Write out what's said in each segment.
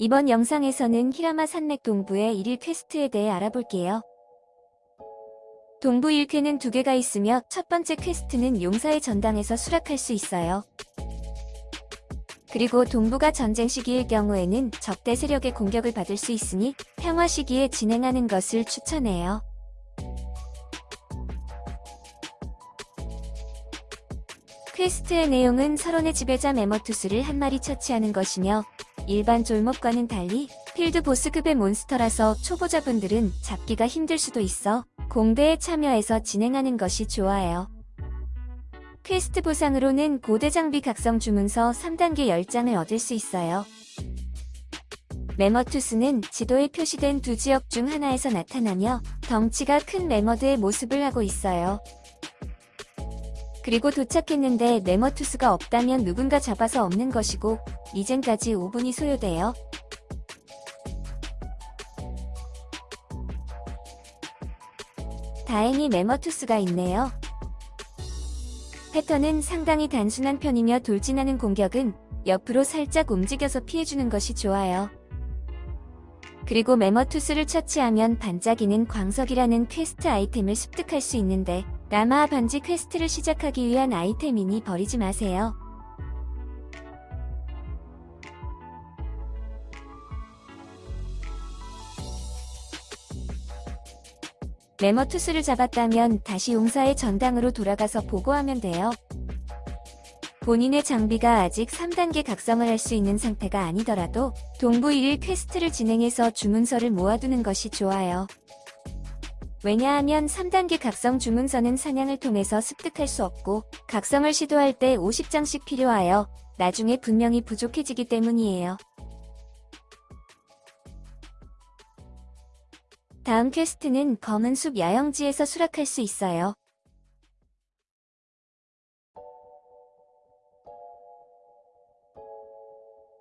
이번 영상에서는 히라마 산맥 동부의 1일 퀘스트에 대해 알아볼게요. 동부 1퀘는 두 개가 있으며 첫 번째 퀘스트는 용사의 전당에서 수락할 수 있어요. 그리고 동부가 전쟁 시기일 경우에는 적대 세력의 공격을 받을 수 있으니 평화 시기에 진행하는 것을 추천해요. 퀘스트의 내용은 설원의 지배자 메머투스를 한 마리 처치하는 것이며 일반 쫄몹과는 달리 필드 보스급의 몬스터라서 초보자분들은 잡기가 힘들 수도 있어 공대에 참여해서 진행하는 것이 좋아요. 퀘스트 보상으로는 고대 장비 각성 주문서 3단계 10장을 얻을 수 있어요. 메머투스는 지도에 표시된 두 지역 중 하나에서 나타나며 덩치가 큰 메머드의 모습을 하고 있어요. 그리고 도착했는데 네머투스가 없다면 누군가 잡아서 없는 것이고 리젠까지 5분이 소요돼요. 다행히 네머투스가 있네요. 패턴은 상당히 단순한 편이며 돌진하는 공격은 옆으로 살짝 움직여서 피해주는 것이 좋아요. 그리고 메머투스를 처치하면 반짝이는 광석이라는 퀘스트 아이템을 습득할 수 있는데 라마 반지 퀘스트를 시작하기 위한 아이템이니 버리지 마세요. 메머투스를 잡았다면 다시 용사의 전당으로 돌아가서 보고하면 돼요. 본인의 장비가 아직 3단계 각성을 할 수 있는 상태가 아니더라도 동부 1일 퀘스트를 진행해서 주문서를 모아두는 것이 좋아요. 왜냐하면 3단계 각성 주문서는 사냥을 통해서 습득할 수 없고 각성을 시도할 때 50장씩 필요하여 나중에 분명히 부족해지기 때문이에요. 다음 퀘스트는 검은 숲 야영지에서 수락할 수 있어요.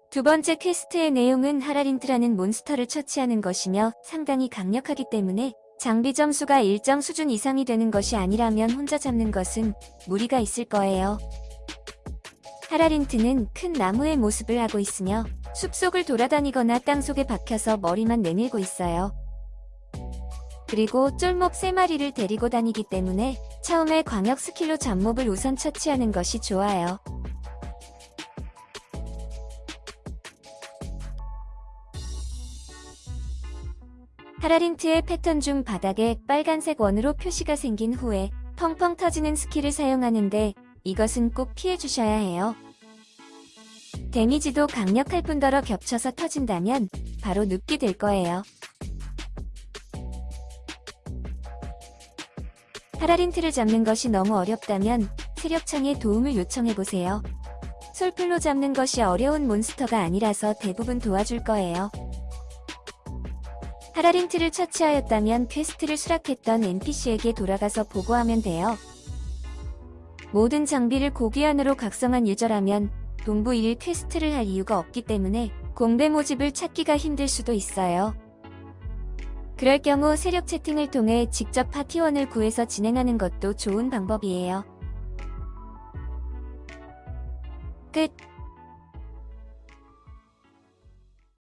두 번째 퀘스트의 내용은 하라린트라는 몬스터를 처치하는 것이며 상당히 강력하기 때문에 장비 점수가 일정 수준 이상이 되는 것이 아니라면 혼자 잡는 것은 무리가 있을 거예요. 하라린트는 큰 나무의 모습을 하고 있으며 숲속을 돌아다니거나 땅속에 박혀서 머리만 내밀고 있어요. 그리고 쫄몹 3마리를 데리고 다니기 때문에 처음에 광역 스킬로 잡몹을 우선 처치하는 것이 좋아요. 하라린트의 패턴 중 바닥에 빨간색 원으로 표시가 생긴 후에 펑펑 터지는 스킬을 사용하는데 이것은 꼭 피해주셔야 해요. 데미지도 강력할 뿐더러 겹쳐서 터진다면 바로 눕게 될 거예요. 하라린트를 잡는 것이 너무 어렵다면 세력창에 도움을 요청해보세요. 솔플로 잡는 것이 어려운 몬스터가 아니라서 대부분 도와줄 거예요. 하라린트를 처치하였다면 퀘스트를 수락했던 NPC에게 돌아가서 보고하면 돼요. 모든 장비를 고귀한으로 각성한 유저라면 동부 1일 퀘스트를 할 이유가 없기 때문에 공대 모집을 찾기가 힘들 수도 있어요. 그럴 경우 세력 채팅을 통해 직접 파티원을 구해서 진행하는 것도 좋은 방법이에요. 끝